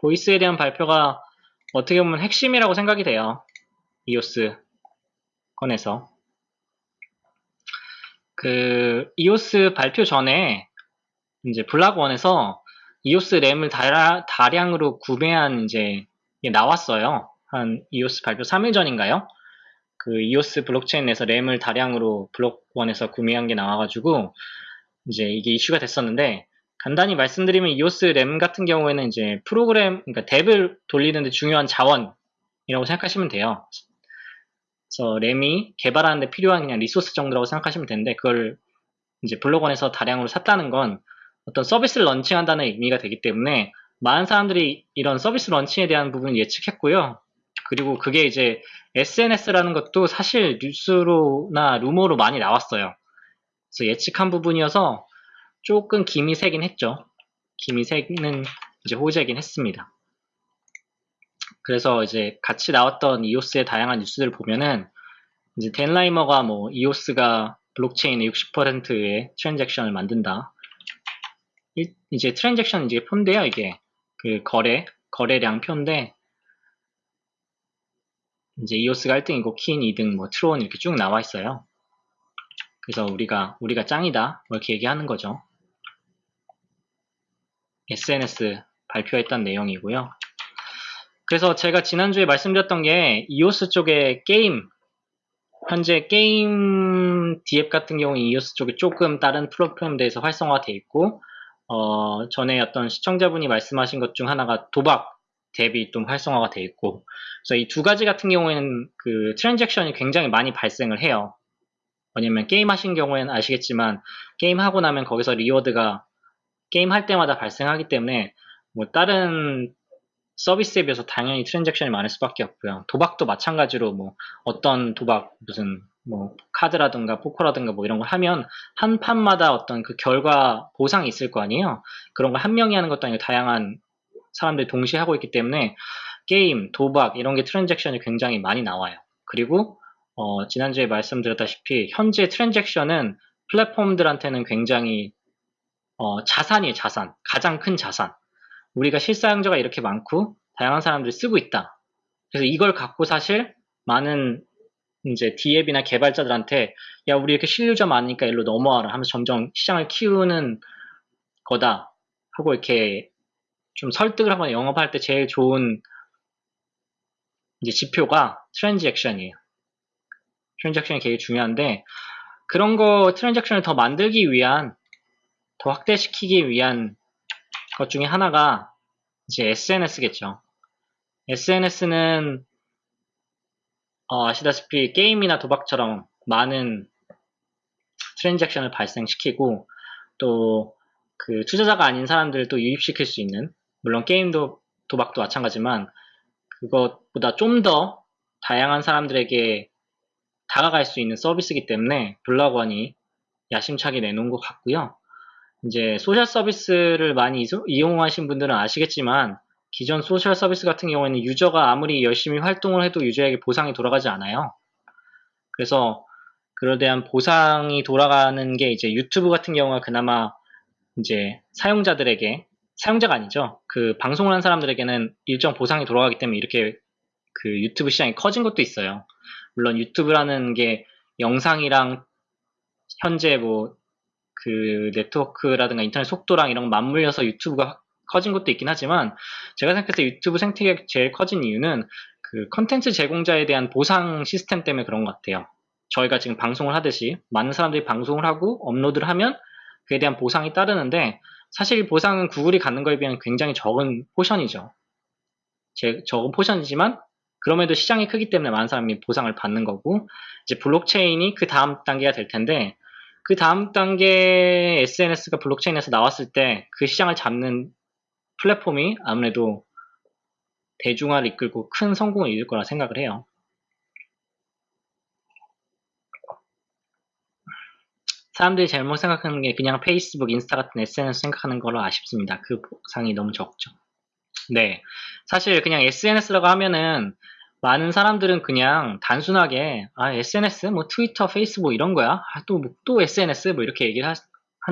보이스에 대한 발표가 어떻게 보면 핵심이라고 생각이 돼요. 이오스 건에서. 그 이오스 발표 전에 이제 블락원에서 이오스 램을 다량, 다량 으로 구매한 이제 나왔어요. 한 이오스 발표 3일 전인가요? 그 이오스 블록체인에서 램을 다량으로 블록원에서 구매한 게 나와가지고 이제 이게 이슈가 됐었는데 간단히 말씀드리면 이오스 램 같은 경우에는 이제 프로그램 그러니까 dApp을 돌리는데 중요한 자원이라고 생각하시면 돼요. 그래서 램이 개발하는데 필요한 그냥 리소스 정도라고 생각하시면 되는데 그걸 이제 블록원에서 다량으로 샀다는 건 어떤 서비스를 런칭한다는 의미가 되기 때문에 많은 사람들이 이런 서비스 런칭에 대한 부분을 예측했고요. 그리고 그게 이제 SNS라는 것도 사실 뉴스로나 루머로 많이 나왔어요. 그래서 예측한 부분이어서 조금 김이 새긴 했죠. 김이 새는 이제 호재긴 했습니다. 그래서 이제 같이 나왔던 이오스의 다양한 뉴스들을 보면은 이제 댄 라리머가 뭐 이오스가 블록체인의 60%의 트랜잭션을 만든다. 이제 트랜잭션 이제 표인데요, 이게 그 거래 거래량 표인데 이제 이오스가 1등이고 킨 2등, 뭐 트론 이렇게 쭉 나와 있어요. 그래서 우리가 우리가 짱이다 뭐 이렇게 얘기하는 거죠. SNS 발표했던 내용이고요. 그래서 제가 지난주에 말씀드렸던 게 이오스 쪽에 게임 현재 게임 dApp 같은 경우 이오스 쪽에 조금 다른 데 비해서 활성화되어 있고 어, 전에 어떤 시청자분이 말씀하신 것 중 하나가 도박 앱이 좀 활성화가 되어 있고 그래서 이 두 가지 같은 경우에는 그 트랜잭션이 굉장히 많이 발생을 해요. 왜냐면 게임 하신 경우에는 아시겠지만 게임 하고 나면 거기서 reward가 게임 할 때마다 발생하기 때문에 뭐 다른 서비스에 비해서 당연히 트랜잭션이 많을 수밖에 없고요. 도박도 마찬가지로 뭐 어떤 도박 무슨 뭐 카드라든가 포커라든가 뭐 이런 걸 하면 한 판마다 어떤 그 결과 보상이 있을 거 아니에요. 그런 걸 한 명이 하는 것도 아니고 다양한 사람들이 동시에 하고 있기 때문에 게임, 도박 이런 게 트랜잭션이 굉장히 많이 나와요. 그리고 어, 지난주에 말씀드렸다시피 현재 트랜잭션은 플랫폼들한테는 굉장히 어, 자산이에요, 자산. 가장 큰 자산. 우리가 실사용자가 이렇게 많고 다양한 사람들이 쓰고 있다. 그래서 이걸 갖고 사실 많은 이제 디앱이나 개발자들한테 야 우리 이렇게 신유자 많으니까 일로 넘어와라 하면서 점점 시장을 키우는 거다 하고 이렇게 좀 설득을 하거나 영업할 때 제일 좋은 이제 지표가 트랜잭션이에요. 트랜잭션이 되게 중요한데 그런 거 트랜잭션을 더 만들기 위한 더 확대시키기 위한 것 중에 하나가 이제 SNS겠죠. SNS는 어, 아시다시피 게임이나 도박처럼 많은 트랜잭션을 발생시키고 또 그 투자자가 아닌 사람들도 유입시킬 수 있는 물론 게임도 도박도 마찬가지만 그것보다 좀 더 다양한 사람들에게 다가갈 수 있는 서비스이기 때문에 블락원이 야심차게 내놓은 것 같고요. 이제 소셜 서비스를 많이 이용하신 분들은 아시겠지만 기존 소셜 서비스 같은 경우에는 유저가 아무리 열심히 활동을 해도 유저에게 보상이 돌아가지 않아요. 그래서 그에 대한 보상이 돌아가는 게 이제 유튜브 같은 경우가 그나마 이제 사용자들에게 사용자가 아니죠. 그 방송을 한 사람들에게는 일정 보상이 돌아가기 때문에 이렇게 그 유튜브 시장이 커진 것도 있어요. 물론 유튜브라는 게 영상이랑 현재 뭐 그 네트워크라든가 인터넷 속도랑 이런 거 맞물려서 유튜브가 커진 것도 있긴 하지만 제가 생각했을 때 유튜브 생태계가 제일 커진 이유는 그 컨텐츠 제공자에 대한 보상 시스템 때문에 그런 것 같아요. 저희가 지금 방송을 하듯이 많은 사람들이 방송을 하고 업로드를 하면 그에 대한 보상이 따르는데 사실 보상은 구글이 갖는 거에 비하면 굉장히 적은 포션이죠. 제, 적은 portion이지만 그럼에도 시장이 크기 때문에 많은 사람이 보상을 받는 거고 이제 블록체인이 그 다음 단계가 될 텐데 그 다음 단계 SNS가 블록체인에서 나왔을 때 그 시장을 잡는 플랫폼이 아무래도 대중화를 이끌고 큰 성공을 이룰 거라 생각을 해요. 사람들이 잘못 생각하는 게 그냥 페이스북, 인스타 같은 SNS 생각하는 거로 아쉽습니다. 그 보상이 너무 적죠. 네. 사실 그냥 SNS라고 하면은 많은 사람들은 그냥 단순하게 아 SNS 뭐 트위터, 페이스북 이런 거야. 아, 또, 뭐, 또 SNS 뭐 이렇게 얘기를 하,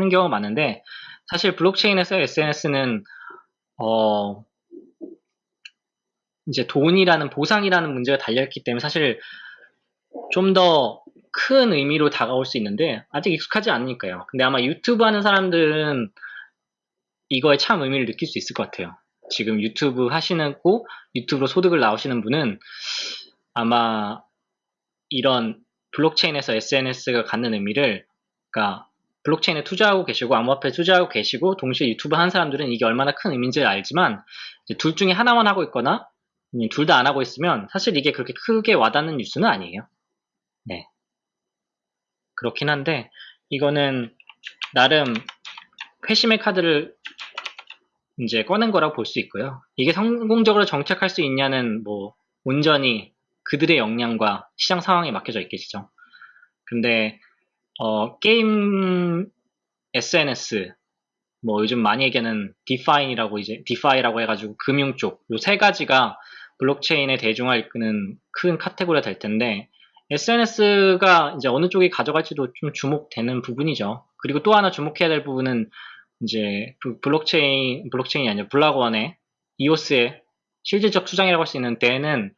는 경우가 많은데 사실 블록체인에서 SNS는 어 이제 돈이라는 보상이라는 문제가 달려있기 때문에 사실 좀 더 큰 의미로 다가올 수 있는데 아직 익숙하지 않으니까요. 근데 아마 유튜브 하는 사람들은 이거에 참 의미를 느낄 수 있을 것 같아요. 지금 유튜브 하시는고 유튜브로 소득을 나오시는 분은 아마 이런 블록체인에서 SNS가 갖는 의미를 그러니까 블록체인에 투자하고 계시고 암호화폐에 투자하고 계시고 동시에 유튜브 하는 사람들은 이게 얼마나 큰 의미인지를 알지만 둘 중에 하나만 하고 있거나 둘 다 안 하고 있으면 사실 이게 그렇게 크게 와닿는 뉴스는 아니에요. 네. 그렇긴 한데 이거는 나름 회심의 카드를 이제 꺼낸 거라고 볼 수 있고요. 이게 성공적으로 정착할 수 있냐는 뭐 온전히 그들의 역량과 시장 상황에 맡겨져 있겠죠. 근데 어, 게임 SNS 뭐 요즘 많이 얘기하는 DeFi인이라고 이제 DeFi라고 해가지고 금융 쪽 요 세 가지가 블록체인의 대중화 이끄는 큰 카테고리가 될 텐데 SNS가 이제 어느 쪽이 가져갈지도 좀 주목되는 부분이죠. 그리고 또 하나 주목해야 될 부분은 이제 블록체인 블록체인이 아니라 블락원의 이오스의 실질적 수장이라고 할 수 있는 데는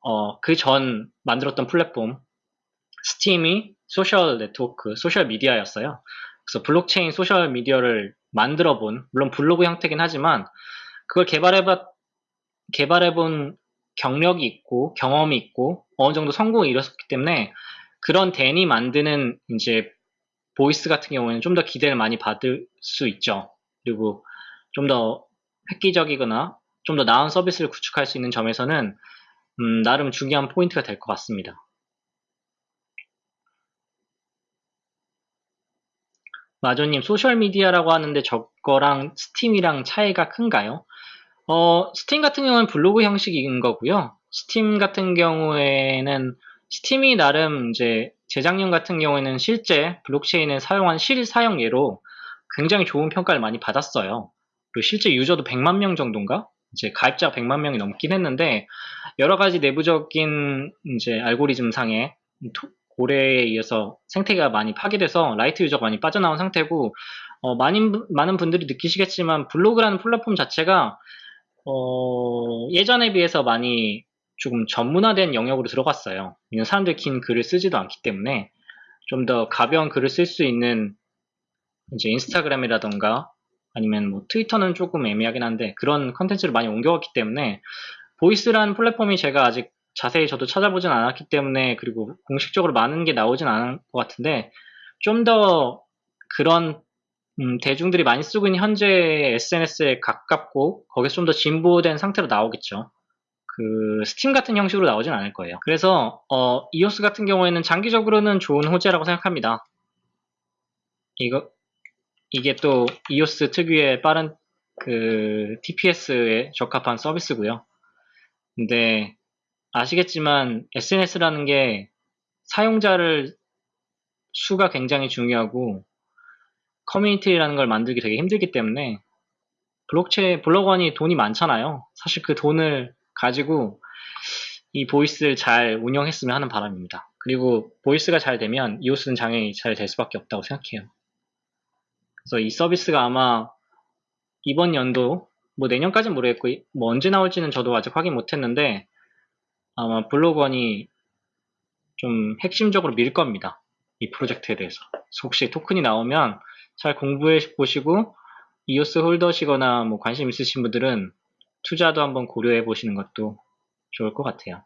어, 그 전 만들었던 플랫폼 스팀이 소셜 네트워크, 소셜 미디어였어요. 그래서 블록체인 소셜 미디어를 만들어 본 물론 블로그 형태긴 하지만 그걸 개발해봐 개발해본 경력이 있고 경험이 있고 어느 정도 성공을 이뤘었기 때문에 그런 댄이 만드는 이제 보이스 같은 경우에는 좀 더 기대를 많이 받을 수 있죠. 그리고 좀 더 획기적이거나 좀 더 나은 서비스를 구축할 수 있는 점에서는 음, 나름 중요한 포인트가 될 것 같습니다. 마조님, 소셜미디어라고 하는데 저거랑 스팀이랑 차이가 큰가요? 어, 스팀 같은 경우는 블로그 형식인 거고요. 스팀 같은 경우에는 스팀이 나름 이제 재작년 같은 경우에는 실제 블록체인을 사용한 실사용 예로 굉장히 좋은 평가를 많이 받았어요. 그리고 실제 유저도 100만 명 정도인가? 이제 가입자가 100만 명이 넘긴 했는데 여러 가지 내부적인 이제 알고리즘 상의 고래에 의해서 생태계가 많이 파괴돼서 light user가 많이 빠져나온 상태고 어, 많은 많은 분들이 느끼시겠지만 블로그라는 플랫폼 자체가 어, 예전에 비해서 많이 조금 전문화된 영역으로 들어갔어요. 사람들이 긴 글을 쓰지도 않기 때문에 좀 더 가벼운 글을 쓸 수 있는 이제 인스타그램이라던가 아니면 뭐 트위터는 조금 애매하긴 한데 그런 컨텐츠를 많이 옮겨왔기 때문에 보이스라는 플랫폼이 제가 아직 자세히 저도 찾아보진 않았기 때문에 그리고 공식적으로 많은 게 나오진 않은 것 같은데 좀 더 그런 음, 대중들이 많이 쓰고 있는 현재 SNS에 가깝고 거기서 좀 더 진보된 상태로 나오겠죠. 그 스팀 같은 형식으로 나오진 않을 거예요. 그래서 어, 이오스 같은 경우에는 장기적으로는 좋은 호재라고 생각합니다. 이거 이게 또 이오스 특유의 빠른 그 TPS에 적합한 서비스고요. 근데 아시겠지만 SNS라는 게 사용자를 수가 굉장히 중요하고 커뮤니티라는 걸 만들기 되게 힘들기 때문에 블록체인 블록원이 돈이 많잖아요. 사실 그 돈을 가지고 이 보이스를 잘 운영했으면 하는 바람입니다. 그리고 보이스가 잘 되면 이오스는 장애이 잘 될 수밖에 없다고 생각해요. 그래서 이 서비스가 아마 이번 연도 뭐 내년까지는 모르겠고 뭐 언제 나올지는 저도 아직 확인 못했는데 아마 블로건이 좀 핵심적으로 밀 겁니다. 이 프로젝트에 대해서. 혹시 토큰이 나오면 잘 공부해 보시고 이오스 홀더시거나 뭐 관심 있으신 분들은 투자도 한번 고려해 보시는 것도 좋을 것 같아요.